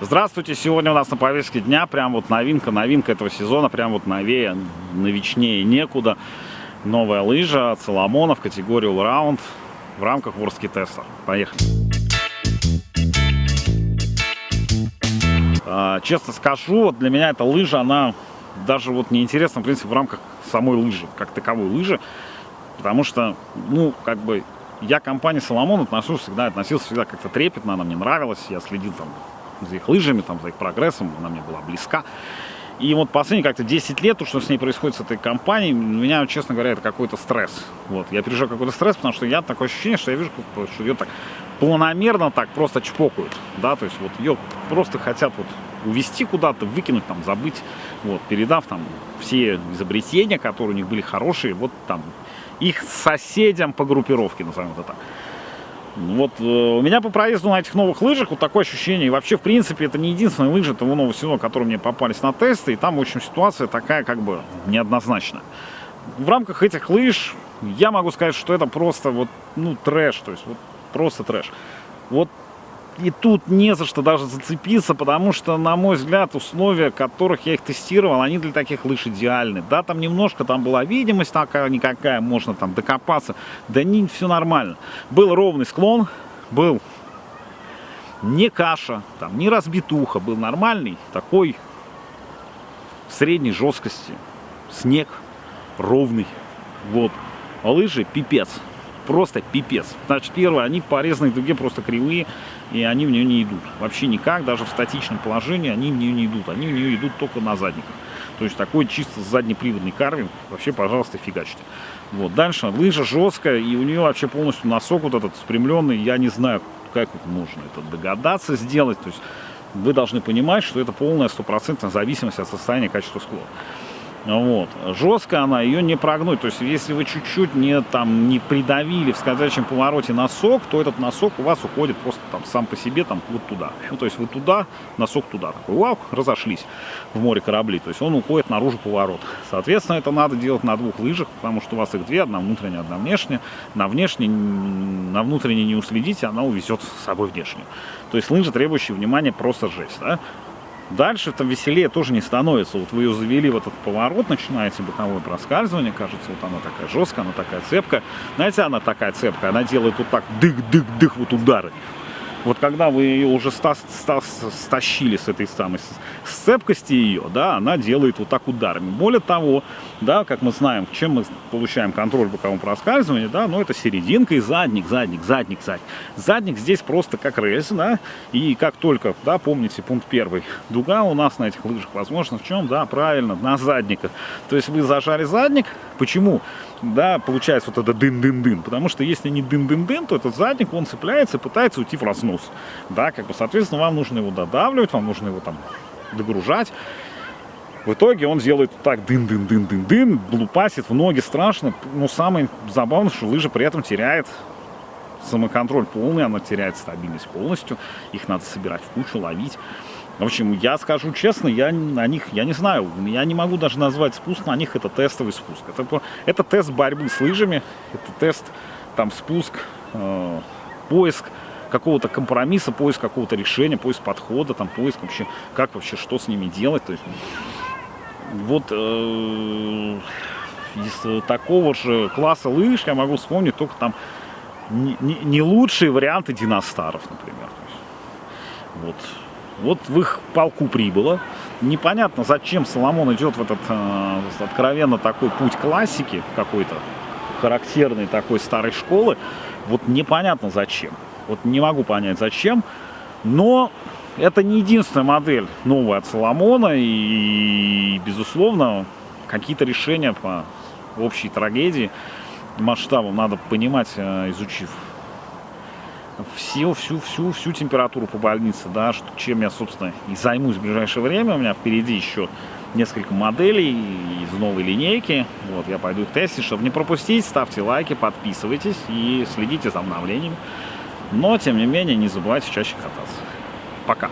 Здравствуйте! Сегодня у нас на повестке дня прям вот новинка, новинка этого сезона, прям вот новее, новичнее некуда. Новая лыжа от Соломона в категории Allround в рамках Ворский теста. Поехали! А, честно скажу, вот для меня эта лыжа, она даже вот неинтересна, в принципе, в рамках самой лыжи, как таковой лыжи. Потому что, ну, как бы, я компании Соломон отношусь всегда, относился всегда как-то трепетно, она мне нравилась, я следил там за их лыжами, там, за их прогрессом, она мне была близка. И вот последние как-то 10 лет, то, что с ней происходит с этой компанией, меня, честно говоря, это какой-то стресс. Вот, я переживаю какой-то стресс, потому что я такое ощущение, что я вижу, что ее так планомерно так просто чпокают, да, то есть вот ее просто хотят вот увезти куда-то, выкинуть, там, забыть, вот, передав там все изобретения, которые у них были хорошие, вот там, их соседям по группировке, назовем это так. Вот э, у меня по проезду на этих новых лыжах вот такое ощущение. И вообще, в принципе, это не единственные лыжи того нового сезона, которые мне попались на тесты. И там, в общем, ситуация такая как бы неоднозначная. В рамках этих лыж я могу сказать, что это просто вот, ну, трэш. То есть вот просто трэш. Вот и тут не за что даже зацепиться, потому что, на мой взгляд, условия, которых я их тестировал, они для таких лыж идеальны. Да, там немножко, там была видимость такая-никакая, можно там докопаться. Да не, все нормально. Был ровный склон, был не каша, там, не разбитуха, был нормальный такой средней жесткости. Снег ровный. Вот. А лыжи пипец просто пипец. Значит, первое, они по резной дуге просто кривые, и они в нее не идут. Вообще никак, даже в статичном положении они в нее не идут. Они в нее идут только на задниках. То есть такой чисто заднеприводный карвинг, вообще, пожалуйста, фигачьте. Вот, дальше, лыжа жесткая, и у нее вообще полностью носок вот этот спрямленный, я не знаю, как это нужно это догадаться сделать. То есть вы должны понимать, что это полная стопроцентная зависимость от состояния качества склона. Вот. Жестко она, ее не прогнуть. То есть, если вы чуть-чуть не, там, не придавили в скользящем повороте носок, то этот носок у вас уходит просто там сам по себе там вот туда. Ну, то есть, вы туда, носок туда. Такой, вау, разошлись в море корабли. То есть, он уходит наружу поворот. Соответственно, это надо делать на двух лыжах, потому что у вас их две, одна внутренняя, одна внешняя. На внешней, на внутренней не уследите, она увезет с собой внешнюю. То есть, лыжи, требующие внимания, просто жесть. Да? Дальше там веселее тоже не становится. Вот вы ее завели в этот поворот, начинаете боковое проскальзывание, кажется, вот она такая жесткая, она такая цепкая. Знаете, она такая цепкая, она делает вот так дых-дых-дых вот удары. Вот когда вы ее уже ста ста стащили с этой самой сцепкости ее, да, она делает вот так ударами. Более того, да, как мы знаем, чем мы получаем контроль бокового проскальзывания, да, ну это серединка и задник, задник, задник, задник. Задник здесь просто как рельс, да, и как только, да, помните пункт первый, дуга у нас на этих лыжах, возможно, в чем, да, правильно, на задниках. То есть вы зажали задник, почему? Да, получается вот это дын-дын-дын. Потому что если не дын-дын-дын, то этот задник, он цепляется и пытается уйти в разнос. Да, как бы, соответственно, вам нужно его додавливать, вам нужно его там догружать. В итоге он делает так дын-дын-дын-дын-дын, блупасит в ноги страшно. Но самое забавное, что лыжа при этом теряет самоконтроль полный, она теряет стабильность полностью. Их надо собирать в кучу, ловить. В общем, я скажу честно, я на них, я не знаю, я не могу даже назвать спуск, на них это тестовый спуск. Это, это тест борьбы с лыжами, это тест, там, спуск, э, поиск какого-то компромисса, поиск какого-то решения, поиск подхода, там, поиск вообще, как вообще, что с ними делать. То есть, вот э, из такого же класса лыж я могу вспомнить только там не, не, не лучшие варианты диностаров, например. Вот вот в их полку прибыло. Непонятно, зачем Соломон идет в этот э, откровенно такой путь классики какой-то, характерной такой старой школы. Вот непонятно зачем. Вот не могу понять зачем. Но это не единственная модель новая от Соломона. И, безусловно, какие-то решения по общей трагедии масштабам надо понимать, э, изучив всю, всю, всю, всю температуру по больнице, да, что, чем я, собственно, и займусь в ближайшее время. У меня впереди еще несколько моделей из новой линейки. Вот, я пойду их тестить. Чтобы не пропустить, ставьте лайки, подписывайтесь и следите за обновлениями. Но, тем не менее, не забывайте чаще кататься. Пока!